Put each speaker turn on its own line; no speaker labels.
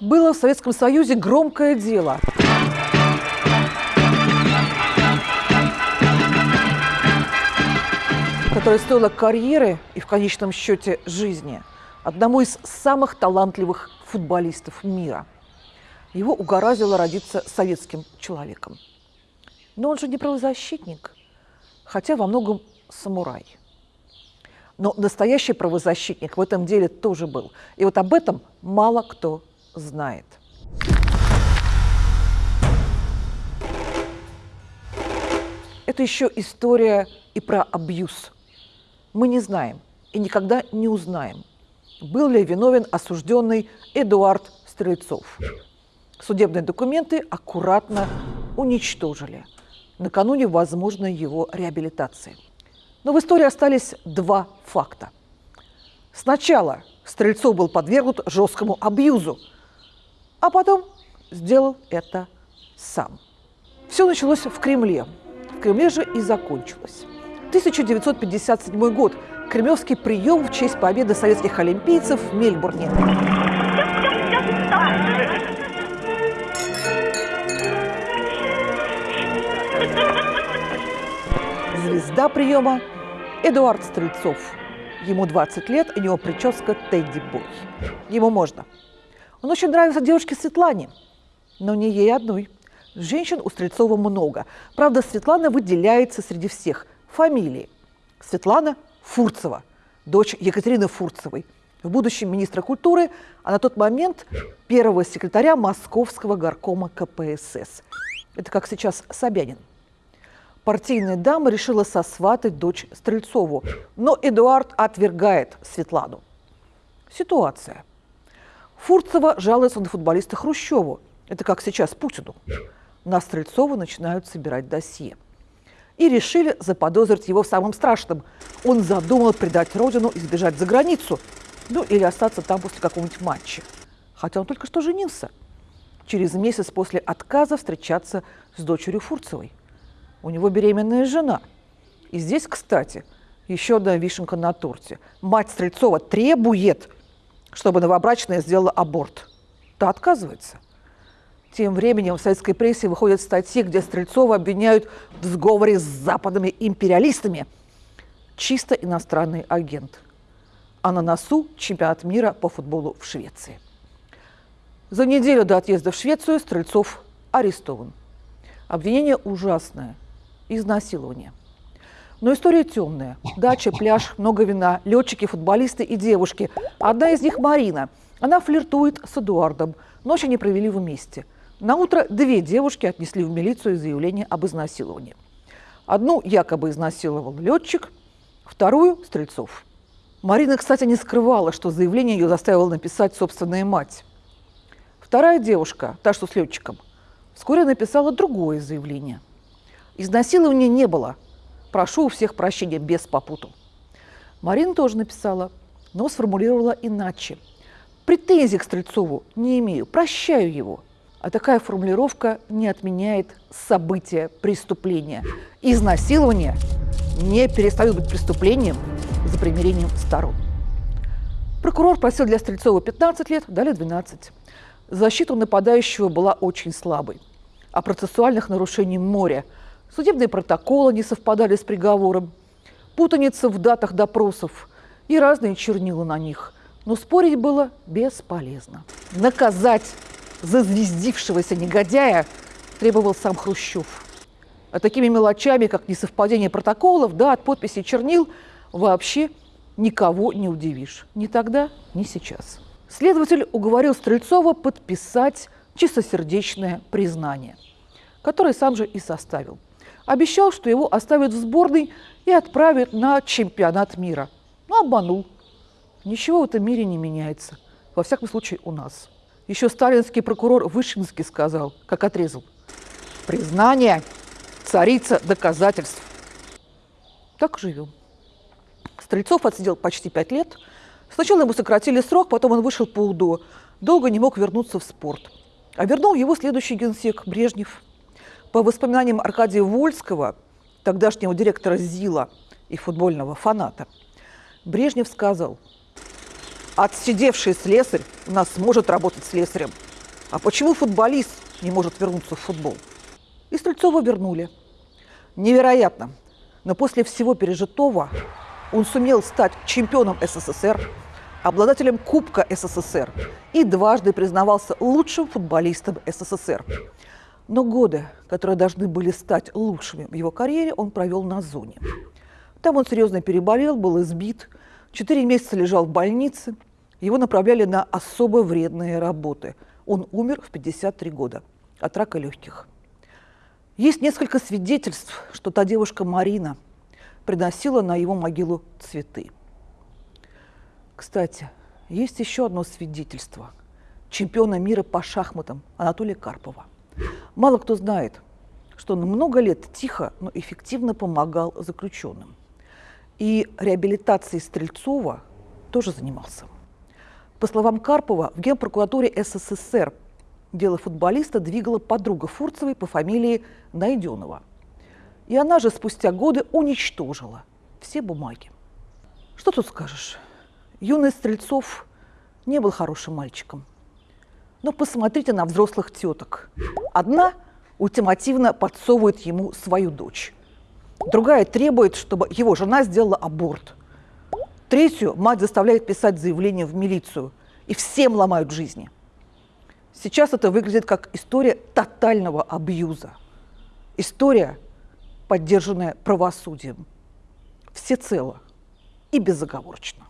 Было в Советском Союзе громкое дело. которое стоило карьеры и в конечном счете жизни одному из самых талантливых футболистов мира. Его угораздило родиться советским человеком. Но он же не правозащитник, хотя во многом самурай. Но настоящий правозащитник в этом деле тоже был. И вот об этом мало кто знает. Это еще история и про абьюз. Мы не знаем и никогда не узнаем, был ли виновен осужденный Эдуард Стрельцов. Судебные документы аккуратно уничтожили накануне возможной его реабилитации. Но в истории остались два факта. Сначала Стрельцов был подвергнут жесткому абьюзу, а потом сделал это сам. Все началось в Кремле. В Кремле же и закончилось. 1957 год. Кремлевский прием в честь победы советских олимпийцев в Мельбурне. Звезда приема – Эдуард Стрельцов. Ему 20 лет, у него прическа Тедди Бой. Ему можно. Он очень нравится девушке Светлане, но не ей одной. Женщин у Стрельцова много. Правда, Светлана выделяется среди всех фамилии. Светлана Фурцева, дочь Екатерины Фурцевой, в будущем министра культуры, а на тот момент первого секретаря Московского горкома КПСС. Это как сейчас Собянин. Партийная дама решила сосватать дочь Стрельцову, но Эдуард отвергает Светлану. Ситуация. Фурцева жалуется на футболиста Хрущеву. Это как сейчас Путину. На Стрельцова начинают собирать досье и решили заподозрить его в самом страшном. Он задумал предать родину и сбежать за границу, ну или остаться там после какого-нибудь матча. Хотя он только что женился. Через месяц после отказа встречаться с дочерью Фурцевой. У него беременная жена. И здесь, кстати, еще одна вишенка на торте. Мать Стрельцова требует, чтобы новобрачная сделала аборт. Та отказывается. Тем временем в советской прессе выходят статьи, где Стрельцова обвиняют в сговоре с западными империалистами. Чисто иностранный агент. А на носу чемпионат мира по футболу в Швеции. За неделю до отъезда в Швецию Стрельцов арестован. Обвинение ужасное. Изнасилование. Но история темная. Дача, пляж, много вина, летчики, футболисты и девушки. Одна из них Марина. Она флиртует с Эдуардом. Ночь они провели вместе – на утро две девушки отнесли в милицию заявление об изнасиловании. Одну якобы изнасиловал летчик, вторую – Стрельцов. Марина, кстати, не скрывала, что заявление ее заставила написать собственная мать. Вторая девушка, та, что с летчиком, вскоре написала другое заявление. Изнасилования не было. Прошу у всех прощения без попуту. Марина тоже написала, но сформулировала иначе. Претензий к Стрельцову не имею, прощаю его – а такая формулировка не отменяет события преступления. Изнасилование не перестает быть преступлением за примирением сторон. Прокурор просил для Стрельцова 15 лет, дали 12. Защита нападающего была очень слабой. А процессуальных нарушений море. Судебные протоколы не совпадали с приговором, путаница в датах допросов и разные чернила на них. Но спорить было бесполезно. Наказать зазвездившегося негодяя требовал сам Хрущев. А такими мелочами, как несовпадение протоколов, да, от подписи чернил, вообще никого не удивишь. Ни тогда, ни сейчас. Следователь уговорил Стрельцова подписать чистосердечное признание, которое сам же и составил. Обещал, что его оставят в сборной и отправят на чемпионат мира. Но обманул. Ничего в этом мире не меняется. Во всяком случае, у нас. Еще сталинский прокурор Вышинский сказал, как отрезал. Признание – царица доказательств. Так живем. Стрельцов отсидел почти пять лет. Сначала ему сократили срок, потом он вышел по УДО. Долго не мог вернуться в спорт. А вернул его следующий генсек Брежнев. По воспоминаниям Аркадия Вольского, тогдашнего директора ЗИЛа и футбольного фаната, Брежнев сказал – отсидевший слесарь у нас сможет работать слесарем. А почему футболист не может вернуться в футбол? И Стрельцова вернули. Невероятно. Но после всего пережитого он сумел стать чемпионом СССР, обладателем Кубка СССР и дважды признавался лучшим футболистом СССР. Но годы, которые должны были стать лучшими в его карьере, он провел на зоне. Там он серьезно переболел, был избит, четыре месяца лежал в больнице, его направляли на особо вредные работы. Он умер в 53 года от рака легких. Есть несколько свидетельств, что та девушка Марина приносила на его могилу цветы. Кстати, есть еще одно свидетельство чемпиона мира по шахматам Анатолия Карпова. Мало кто знает, что он много лет тихо, но эффективно помогал заключенным. И реабилитацией Стрельцова тоже занимался. По словам Карпова, в Генпрокуратуре СССР дело футболиста двигала подруга Фурцевой по фамилии Найденова. И она же спустя годы уничтожила все бумаги. Что тут скажешь? Юный Стрельцов не был хорошим мальчиком. Но посмотрите на взрослых теток. Одна ультимативно подсовывает ему свою дочь. Другая требует, чтобы его жена сделала аборт – Третью мать заставляет писать заявление в милицию, и всем ломают жизни. Сейчас это выглядит как история тотального абьюза. История, поддержанная правосудием. Всецело и безоговорочно.